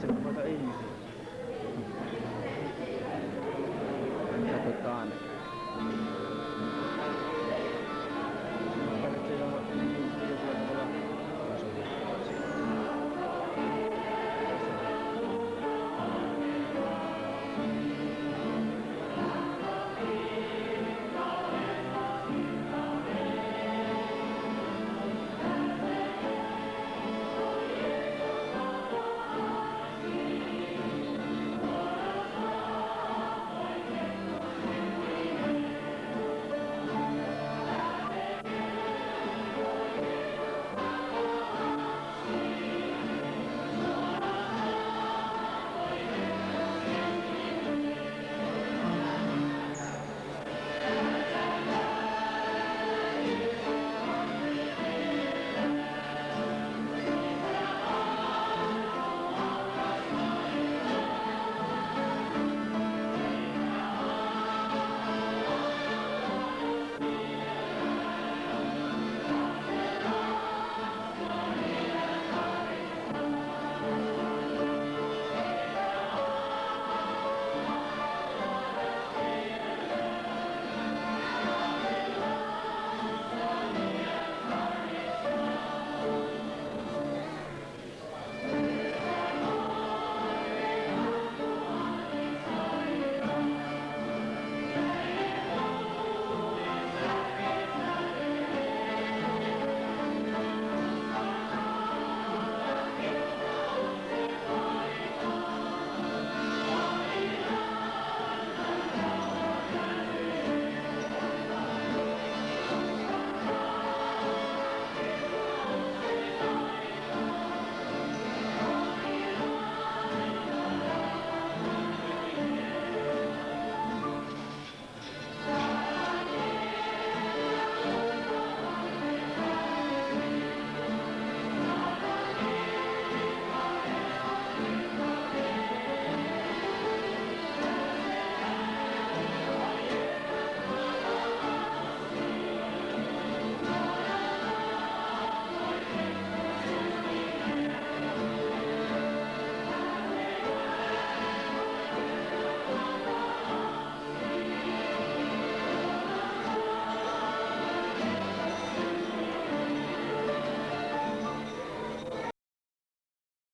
怎么个意思